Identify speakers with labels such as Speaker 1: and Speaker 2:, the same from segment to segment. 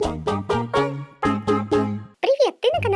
Speaker 1: Привет, ты на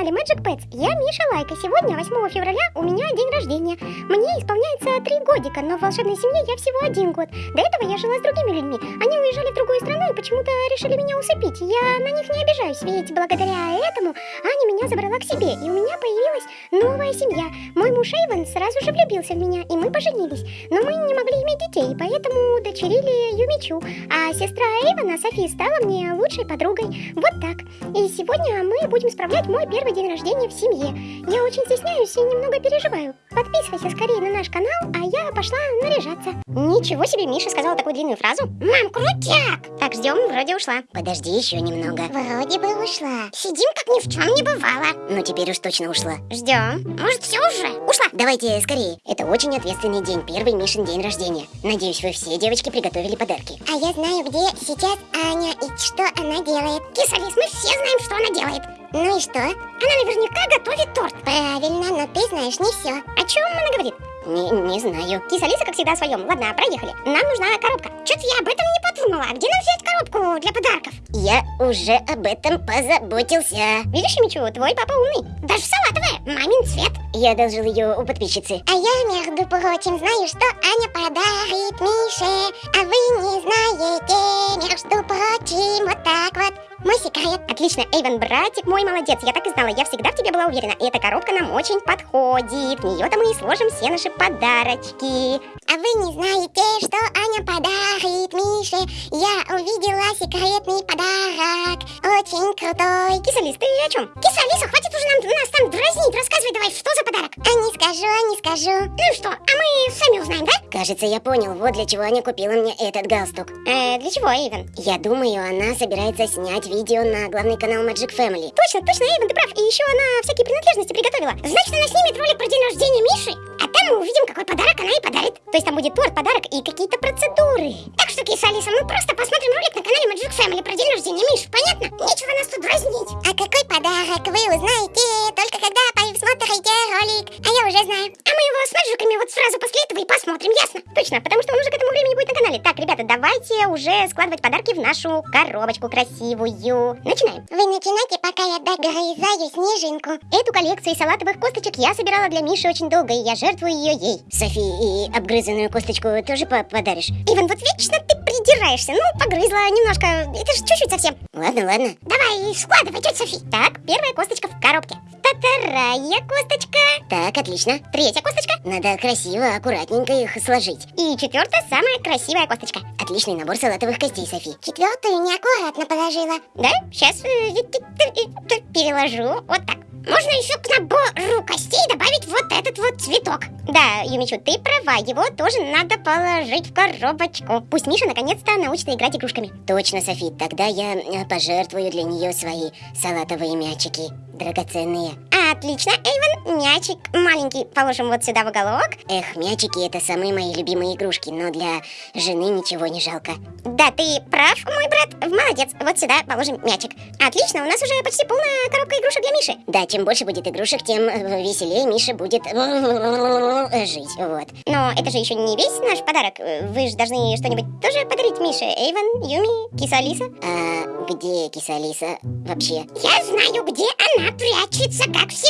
Speaker 1: канале Magic Pets. Я Миша Лайка. Сегодня, 8 февраля, у меня день рождения. Мне исполняется 3 годика, но в волшебной семье я всего один год. До этого я жила с другими людьми. Они уезжали в другую страну и почему-то решили меня усыпить. Я на них не обижаюсь, ведь благодаря этому Аня меня забрала к себе, и у меня появилась новая семья. Мой муж Эйвен сразу же влюбился в меня, и мы поженились. Но мы не могли иметь детей, поэтому удочерили Юмичу. А сестра Эйвена, Софи, стала мне лучшей подругой. Вот так. И сегодня мы будем справлять мой первый день рождения в семье. Я очень стесняюсь и немного переживаю. Подписывайся скорее на наш канал, а пошла наряжаться. Ничего себе, Миша сказала такую длинную фразу. Мам, крутяк! Так, ждем, вроде ушла.
Speaker 2: Подожди еще немного.
Speaker 1: Вроде бы ушла. Сидим, как ни в чем не бывало.
Speaker 2: Ну теперь уж точно ушла.
Speaker 1: Ждем. Может, все уже? Ушла.
Speaker 2: Давайте скорее. Это очень ответственный день, первый Мишин день рождения. Надеюсь, вы все девочки приготовили подарки.
Speaker 1: А я знаю, где сейчас Аня и что она делает. Кисалис, мы все знаем, что она делает. Ну и что? Она наверняка готовит торт. Правильно, но ты знаешь не все. О чем она говорит?
Speaker 2: Не, не знаю.
Speaker 1: Киса Лиса, как всегда, о своем. Ладно, проехали. Нам нужна коробка. Что-то я об этом не подумала. А где нам взять коробку для подарков?
Speaker 2: Я уже об этом позаботился.
Speaker 1: Видишь, Мичу, твой папа умный. Даже салатовая. Мамин цвет.
Speaker 2: Я одолжил ее у подписчицы.
Speaker 1: А я, между прочим, знаю, что Аня подарит Мише. А вы не знаете, между прочим, вот так вот. Мой секрет. Отлично, Эйвен, братик мой молодец. Я так и знала, я всегда в тебе была уверена. И эта коробка нам очень подходит. В нее-то мы и сложим все наши подарочки. А вы не знаете, что Аня подарит Мише? Я увидела секретный подарок. Очень крутой. Кисалис, ты о чем? Кисалиса, хватит уже нам, нас там дразнить. Рассказывай давай, что за подарок? А не скажу, а не скажу. Ну что, а мы сами узнаем, да?
Speaker 2: Кажется, я понял, вот для чего Аня купила мне этот галстук.
Speaker 1: Э, для чего, Эйвен?
Speaker 2: Я думаю, она собирается снять видео на главный канал Magic Family.
Speaker 1: Точно, точно, Эйвен, ты прав. И еще она всякие принадлежности приготовила. Значит, она снимет ролик про день рождения Миши, а там мы увидим, какой подарок она ей подарит. То есть там будет торт, подарок и какие-то процедуры. Так что, Киса Алиса, мы просто посмотрим ролик на канале Magic Family про день рождения Миши, понятно? Складывать подарки в нашу коробочку красивую. Начинаем. Вы начинайте, пока я догрызаю снежинку. Эту коллекцию салатовых косточек я собирала для Миши очень долго, и я жертвую ее ей.
Speaker 2: Софи, и обгрызанную косточку тоже по подаришь?
Speaker 1: Иван, вот вечно ты придираешься. Ну, погрызла немножко. Это же чуть-чуть совсем.
Speaker 2: Ладно, ладно.
Speaker 1: Давай, складывай, тетя Софи. Так, первая косточка в коробке. Вторая косточка.
Speaker 2: Так, отлично.
Speaker 1: Третья косточка.
Speaker 2: Надо красиво, аккуратненько их сложить.
Speaker 1: И четвертая, самая красивая косточка.
Speaker 2: Отличный набор салатовых костей, Софи.
Speaker 1: Четвертую неаккуратно положила. Да? Сейчас переложу. Вот так. Можно еще к набору костей добавить вот этот вот цветок. Да, Юмичу, ты права, его тоже надо положить в коробочку. Пусть Миша наконец-то научится играть игрушками.
Speaker 2: Точно, Софи, тогда я э, пожертвую для нее свои салатовые мячики. Драгоценные.
Speaker 1: Отлично, Эйвен, мячик маленький положим вот сюда в уголок.
Speaker 2: Эх, мячики это самые мои любимые игрушки, но для жены ничего не жалко.
Speaker 1: Да, ты прав, мой брат, молодец. Вот сюда положим мячик. Отлично, у нас уже почти полная коробка игрушек для Миши.
Speaker 2: Да, чем больше будет игрушек, тем э, веселее Миша будет жить, вот.
Speaker 1: Но это же еще не весь наш подарок. Вы же должны что-нибудь тоже подарить Мише. Эйвен, Юми, Киса Алиса.
Speaker 2: А где Киса Алиса вообще?
Speaker 1: Я знаю, где она прячется, как всегда.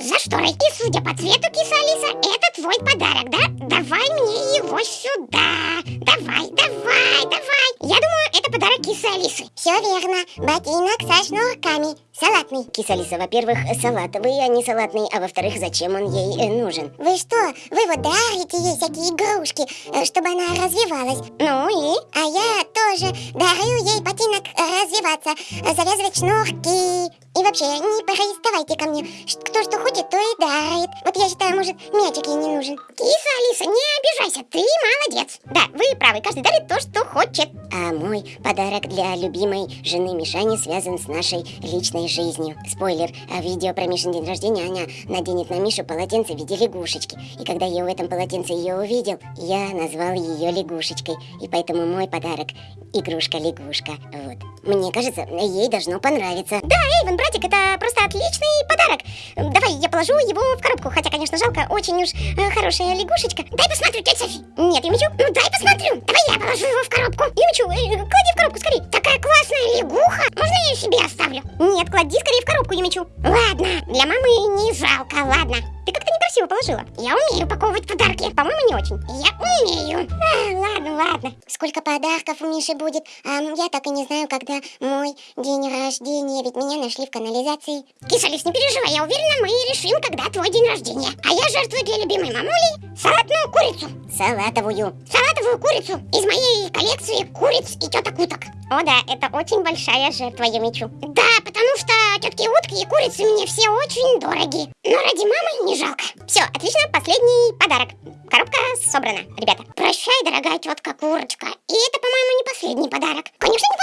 Speaker 1: За шторой. И судя по цвету, киса Алиса, это твой подарок, да? Давай мне его сюда. Давай, давай, давай. Я думаю, это подарок кисы Алисы. Все верно. Ботинок со шнурками. Салатный.
Speaker 2: Киса Алиса, во-первых, салатовый, а не салатный, а во-вторых, зачем он ей э, нужен?
Speaker 1: Вы что? Вы вот дарите ей всякие игрушки, э, чтобы она развивалась. Ну и? А я тоже дарю ей ботинок развиваться, завязывать шнурки. И вообще, не приставайте ко мне. Кто что хочет, то и дарит. Вот я считаю, может, мячик ей не нужен. Киса, Алиса, не обижайся, ты молодец. Да, вы правы, каждый дарит то, что хочет.
Speaker 2: А мой подарок для любимой жены Мишани связан с нашей личной жизнью. Спойлер, а видео про Мишин день рождения Аня наденет на Мишу полотенце в виде лягушечки. И когда я в этом полотенце ее увидел, я назвал ее лягушечкой. И поэтому мой подарок – игрушка-лягушка. Вот. Мне кажется, ей должно понравиться.
Speaker 1: Да, Эйвен, братик, это просто отличный подарок. Давай я положу его в коробку, хотя, конечно, жалко, очень уж э, хорошая лягушечка. Дай посмотрю, тетя Софи. Нет, Юмичу, ну дай посмотрю. Давай я положу его в коробку. Юмичу, э, клади в коробку скорее. Такая классная лягуха. Можно оставлю. Нет, клади скорее в коробку, Юмичу. Ладно, для мамы не жалко, ладно. Ты как-то положила. Я умею упаковывать подарки. По-моему, не очень. Я умею. А, ладно, ладно.
Speaker 2: Сколько подарков у Миши будет? А, я так и не знаю, когда мой день рождения, ведь меня нашли в канализации.
Speaker 1: Кисалис, не переживай, я уверена, мы решим, когда твой день рождения. А я жертвую для любимой мамули салатную курицу.
Speaker 2: Салатовую.
Speaker 1: Салатовую курицу из моей коллекции куриц и теток уток. О да, это очень большая жертва, я мечу. Да, потому что тетки утки и курицы мне все очень дороги. Но ради мамы не жалко. Все, отлично, последний подарок. Коробка собрана, ребята. Прощай, дорогая тетка курочка. И это, по-моему, не последний подарок. Конечно, не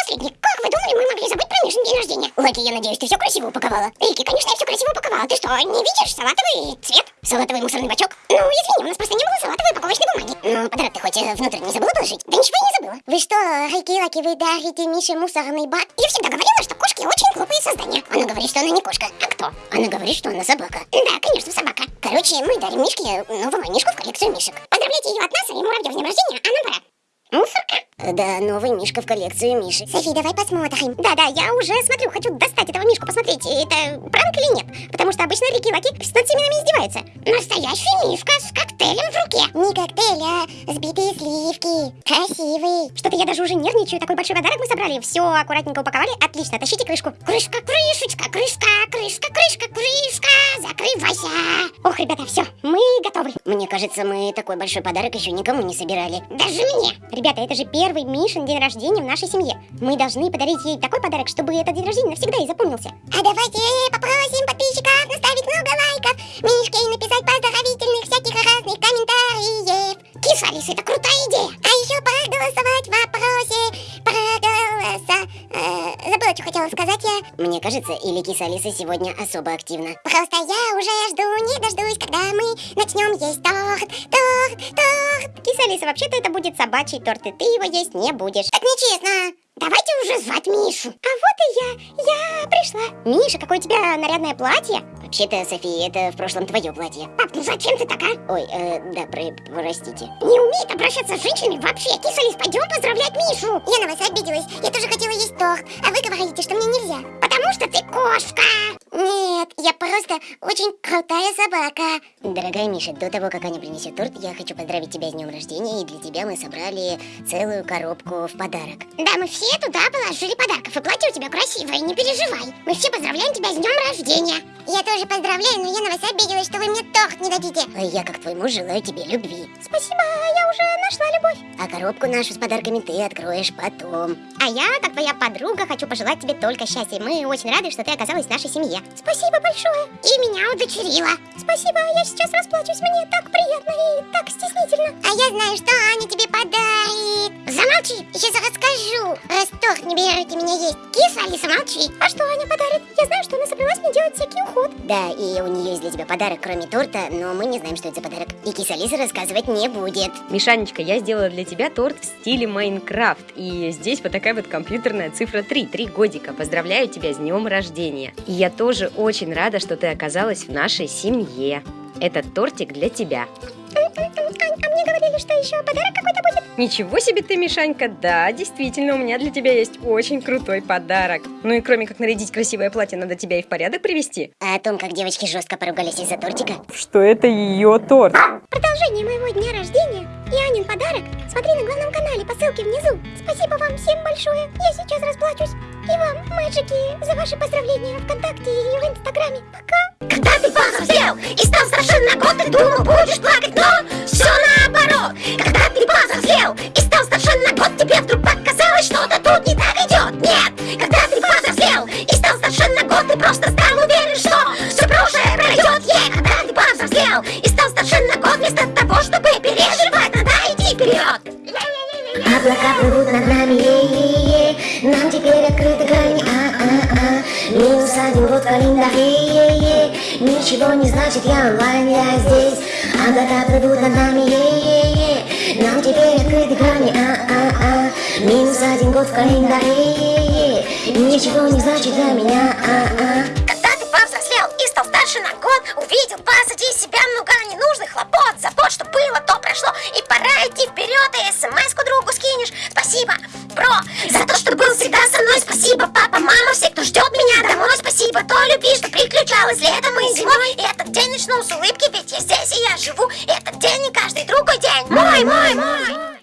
Speaker 2: Лаки, я надеюсь, ты все красиво упаковала.
Speaker 1: Рики, конечно, я все красиво упаковала. Ты что, не видишь салатовый цвет? Салатовый мусорный бачок? Ну, извини, у нас просто не было салатовой упаковочной бумаги.
Speaker 2: Ну, подарок ты хоть э, внутрь не забыла положить?
Speaker 1: Да ничего я не забыла.
Speaker 2: Вы что, Рики, Лаки, вы дарите Мише мусорный бак?
Speaker 1: Я всегда говорила, что кошки очень глупые создания.
Speaker 2: Она говорит, что она не кошка.
Speaker 1: А кто?
Speaker 2: Она говорит, что она собака.
Speaker 1: Да, конечно, собака.
Speaker 2: Короче, мы дарим Мишке новую мишку в коллекцию мишек.
Speaker 1: Поздравляйте ее от нас и муравьев с днем рождения, а нам пора. Мусорка?
Speaker 2: Да, новый мишка в коллекцию Миши.
Speaker 1: Софи, давай посмотрим. Да-да, я уже смотрю, хочу достать этого мишку, посмотреть, это пранк или нет. Потому что обычно Рики Лаки над семенами издевается. Настоящий мишка с коктейлем в руке.
Speaker 2: Не коктейль, а сбитые сливки. Красивый.
Speaker 1: Что-то я даже уже нервничаю. Такой большой подарок мы собрали. Все аккуратненько упаковали. Отлично, тащите крышку. Крышка, крышечка, крышка, крышка, крышка, крышка. Закрывайся. Ох, ребята, все, мы готовы.
Speaker 2: Мне кажется, мы такой большой подарок еще никому не собирали.
Speaker 1: Даже мне. Ребята, это же первый Мишин день рождения в нашей семье. Мы должны подарить ей такой подарок, чтобы этот день рождения навсегда и запомнился.
Speaker 2: А давайте попросим подписчиков наставить много лайков, Мишке написать Э, забыла, что хотела сказать я. Мне кажется, или киса Алиса сегодня особо активна.
Speaker 1: Просто я уже жду, не дождусь, когда мы начнем есть торт, торт, торт. Киса Алиса, вообще-то это будет собачий торт, и ты его есть не будешь.
Speaker 2: Так нечестно.
Speaker 1: Давайте уже звать Мишу. А вот и я. Я пришла. Миша, какое у тебя нарядное платье.
Speaker 2: Вообще-то, София, это в прошлом твое платье.
Speaker 1: Пап, ну зачем ты такая?
Speaker 2: Ой, э, да, про простите.
Speaker 1: Не умеет обращаться с женщинами вообще. Кисалис, пойдем поздравлять Мишу.
Speaker 2: Я на вас обиделась. Я тоже хотела есть торт. А вы говорите, что мне нельзя.
Speaker 1: Потому что ты кошка.
Speaker 2: Нет, я просто очень крутая собака. Дорогая Миша, до того, как Аня принесет торт, я хочу поздравить тебя с днем рождения. И для тебя мы собрали целую коробку в подарок.
Speaker 1: Да, мы все туда положили подарков. И платье у тебя красивое, не переживай. Мы все поздравляем тебя с днем рождения.
Speaker 2: Я тоже поздравляю, но я на вас обиделась, что вы мне торт не дадите. А я, как твой муж, желаю тебе любви.
Speaker 1: Спасибо, я уже нашла любовь.
Speaker 2: А коробку нашу с подарками ты откроешь потом.
Speaker 1: А я, как твоя подруга, хочу пожелать тебе только счастья. Мы очень рады, что ты оказалась в нашей семье. Спасибо большое. И меня удочерила. Спасибо, я сейчас расплачусь. Мне так приятно и так стеснительно.
Speaker 2: А я знаю, что Аня тебе подарит.
Speaker 1: Замолчи,
Speaker 2: сейчас расскажу. Раз не берете меня есть.
Speaker 1: Киса, Алиса, молчи. А что Аня подарит?
Speaker 2: Да, и у нее есть для тебя подарок, кроме торта, но мы не знаем, что это за подарок. И киса Алиса рассказывать не будет.
Speaker 3: Мишанечка, я сделала для тебя торт в стиле Майнкрафт. И здесь вот такая вот компьютерная цифра 3, 3 годика. Поздравляю тебя с днем рождения. И я тоже очень рада, что ты оказалась в нашей семье. Этот тортик для тебя.
Speaker 1: Говорили, что еще подарок какой-то будет.
Speaker 3: Ничего себе ты, Мишанька, да, действительно, у меня для тебя есть очень крутой подарок. Ну и кроме как нарядить красивое платье, надо тебя и в порядок привести.
Speaker 2: А о том, как девочки жестко поругались из-за тортика?
Speaker 3: Что это ее торт.
Speaker 1: Продолжение моего дня рождения и Анин подарок смотри на главном канале по ссылке внизу. Спасибо вам всем большое, я сейчас расплачусь. И вам, мэджики, за ваши поздравления ВКонтакте и в Инстаграме. Пока! Когда ты повзрослел и стал совершенно год, ты думал, будешь плакать, но все наоборот. Когда ты повзрослел и стал совершенно год, тебе вдруг показалось, что-то тут не так год
Speaker 4: в календаре, е-е Ничего не значит, я онлайн, я здесь. Облака плывут над нами, е-е-е. Нам теперь открыты грани, а-а-а. Минус один год в календаре, е-е Ничего не значит для меня, а-а.
Speaker 1: Когда